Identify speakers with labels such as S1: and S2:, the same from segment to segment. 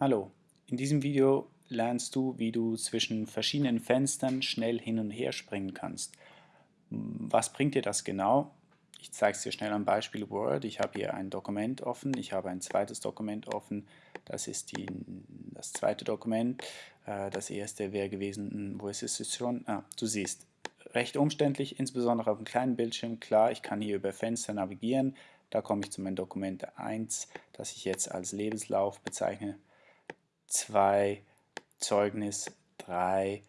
S1: Hallo, in diesem Video lernst du, wie du zwischen verschiedenen Fenstern schnell hin und her springen kannst. Was bringt dir das genau? Ich zeige es dir schnell am Beispiel Word. Ich habe hier ein Dokument offen, ich habe ein zweites Dokument offen. Das ist die, das zweite Dokument. Äh, das erste wäre gewesen, hm, wo ist es schon? Ah, du siehst, recht umständlich, insbesondere auf einem kleinen Bildschirm. Klar, ich kann hier über Fenster navigieren. Da komme ich zu meinem Dokument 1, das ich jetzt als Lebenslauf bezeichne. 2 Zeugnis, 3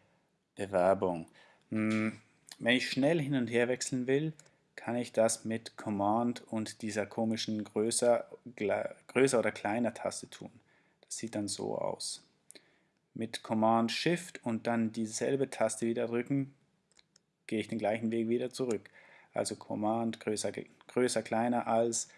S1: Bewerbung. Hm, wenn ich schnell hin und her wechseln will, kann ich das mit Command und dieser komischen größer, größer oder kleiner Taste tun. Das sieht dann so aus. Mit Command Shift und dann dieselbe Taste wieder drücken, gehe ich den gleichen Weg wieder zurück. Also Command größer, größer kleiner als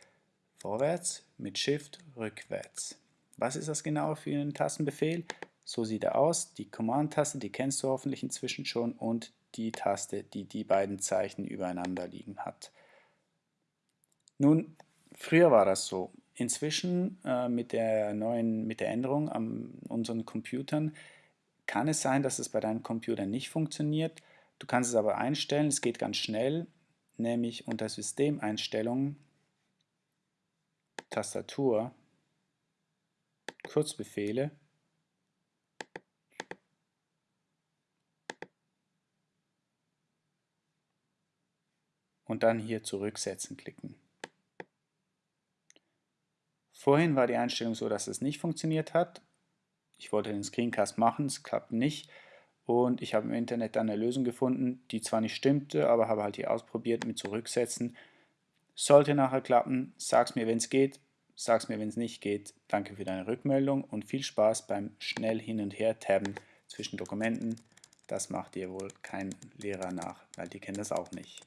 S1: vorwärts, mit Shift rückwärts. Was ist das genau für einen Tastenbefehl? So sieht er aus. Die Command-Taste, die kennst du hoffentlich inzwischen schon und die Taste, die die beiden Zeichen übereinander liegen hat. Nun, früher war das so. Inzwischen äh, mit der neuen, mit der Änderung an unseren Computern kann es sein, dass es bei deinem Computer nicht funktioniert. Du kannst es aber einstellen, es geht ganz schnell, nämlich unter Systemeinstellungen, Tastatur, Kurzbefehle und dann hier zurücksetzen klicken. Vorhin war die Einstellung so, dass es nicht funktioniert hat. Ich wollte den Screencast machen, es klappt nicht und ich habe im Internet dann eine Lösung gefunden, die zwar nicht stimmte, aber habe halt hier ausprobiert mit zurücksetzen. Sollte nachher klappen, sag's mir, wenn es geht. Sag's mir, wenn es nicht geht. Danke für deine Rückmeldung und viel Spaß beim schnell hin und her tabben zwischen Dokumenten. Das macht dir wohl kein Lehrer nach, weil die kennen das auch nicht.